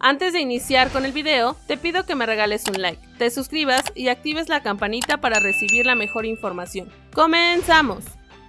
Antes de iniciar con el video, te pido que me regales un like, te suscribas y actives la campanita para recibir la mejor información. ¡Comenzamos!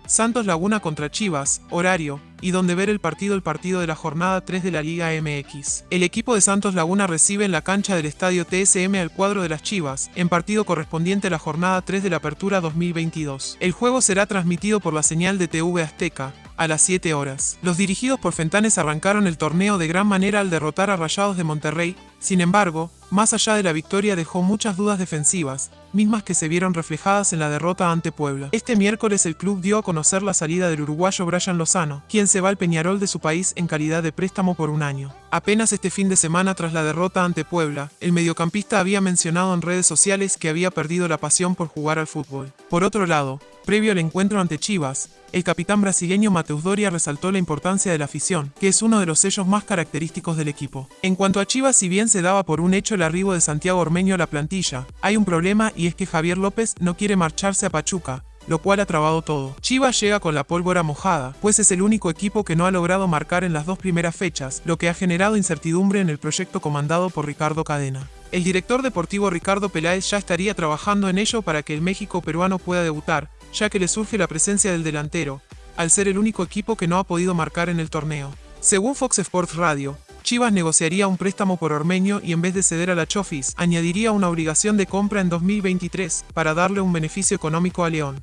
Santos Laguna contra Chivas, horario, y donde ver el partido el partido de la jornada 3 de la Liga MX. El equipo de Santos Laguna recibe en la cancha del estadio TSM al cuadro de las Chivas, en partido correspondiente a la jornada 3 de la Apertura 2022. El juego será transmitido por la señal de TV Azteca, a las 7 horas. Los dirigidos por Fentanes arrancaron el torneo de gran manera al derrotar a Rayados de Monterrey, sin embargo, más allá de la victoria dejó muchas dudas defensivas, mismas que se vieron reflejadas en la derrota ante Puebla. Este miércoles el club dio a conocer la salida del uruguayo Brian Lozano, quien se va al Peñarol de su país en calidad de préstamo por un año. Apenas este fin de semana tras la derrota ante Puebla, el mediocampista había mencionado en redes sociales que había perdido la pasión por jugar al fútbol. Por otro lado, previo al encuentro ante Chivas, el capitán brasileño Mateus Doria resaltó la importancia de la afición, que es uno de los sellos más característicos del equipo. En cuanto a Chivas, si bien se daba por un hecho el arribo de Santiago Ormeño a la plantilla, hay un problema y es que Javier López no quiere marcharse a Pachuca, lo cual ha trabado todo. Chivas llega con la pólvora mojada, pues es el único equipo que no ha logrado marcar en las dos primeras fechas, lo que ha generado incertidumbre en el proyecto comandado por Ricardo Cadena. El director deportivo Ricardo Peláez ya estaría trabajando en ello para que el México peruano pueda debutar, ya que le surge la presencia del delantero, al ser el único equipo que no ha podido marcar en el torneo. Según Fox Sports Radio, Chivas negociaría un préstamo por Ormeño y en vez de ceder a la Chofis, añadiría una obligación de compra en 2023 para darle un beneficio económico a León.